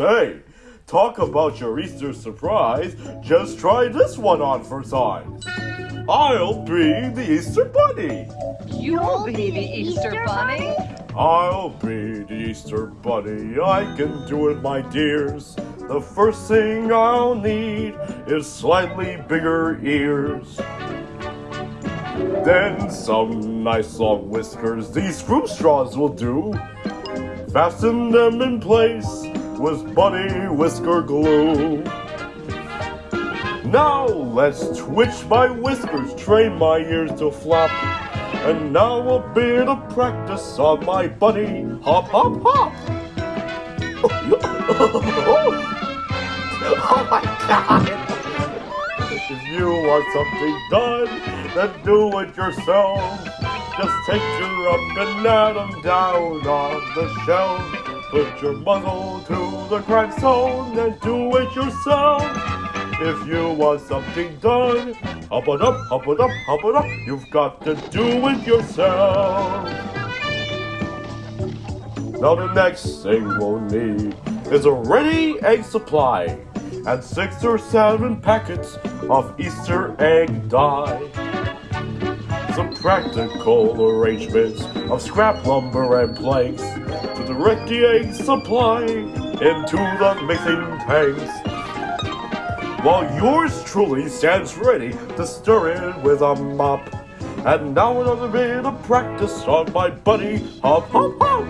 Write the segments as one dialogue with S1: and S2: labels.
S1: say, talk about your Easter surprise. Just try this one on for size. I'll be the Easter Bunny.
S2: You'll be the Easter Bunny?
S1: I'll be the Easter Bunny. I can do it, my dears. The first thing I'll need is slightly bigger ears. Then some nice long whiskers. These fruit straws will do. Fasten them in place with bunny whisker glue. Now let's twitch my whiskers, train my ears to flop. And now a bit of practice on my bunny hop, hop, hop. oh my god! If you want something done, then do it yourself. Just take your up and atom down on the shelf. Put your muzzle to the grindstone and do it yourself. If you want something done, hop it up, hop it up, hop it up. You've got to do it yourself. Now the next thing we'll need is a ready egg supply and six or seven packets of Easter egg dye. Some practical arrangements of scrap lumber and planks to direct the egg supply into the mixing tanks. While yours truly stands ready to stir it with a mop. And now another bit of practice on my bunny hop hop hop.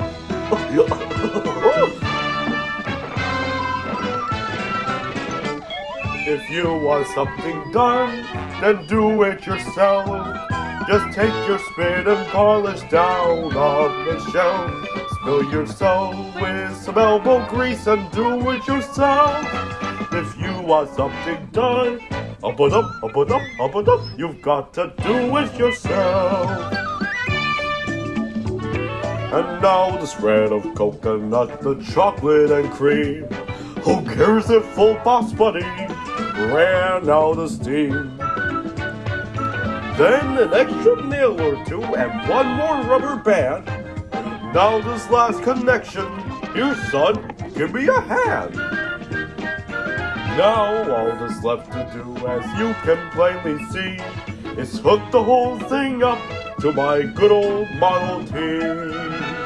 S1: If you want something done, then do it yourself. Just take your spit and polish down on the shelf. Spill yourself with some elbow grease and do it yourself. If you want something done, up and up, up and up, up and up, you've got to do it yourself. And now the spread of coconut, the chocolate and cream. Who cares if full boss buddy ran out of steam? Then an extra nail or two and one more rubber band. Now this last connection, here son, give me a hand. Now all that's left to do, as you can plainly see, is hook the whole thing up to my good old Model T.